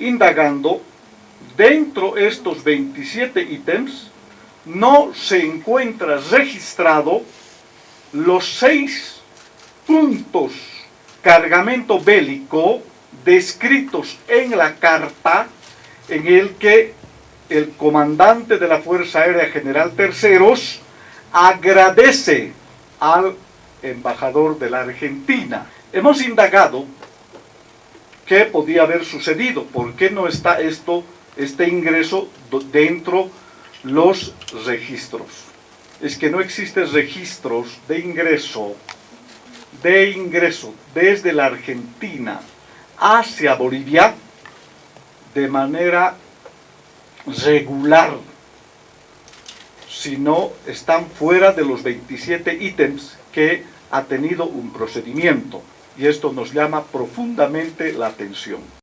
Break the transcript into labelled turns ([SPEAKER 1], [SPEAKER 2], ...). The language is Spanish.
[SPEAKER 1] indagando, dentro de estos 27 ítems, no se encuentra registrado los seis puntos cargamento bélico descritos en la carta en el que el comandante de la Fuerza Aérea General Terceros agradece al embajador de la Argentina. Hemos indagado qué podía haber sucedido, por qué no está esto, este ingreso dentro los registros. Es que no existen registros de ingreso, de ingreso desde la Argentina hacia Bolivia de manera regular, sino están fuera de los 27 ítems que ha tenido un procedimiento y esto nos llama profundamente la atención.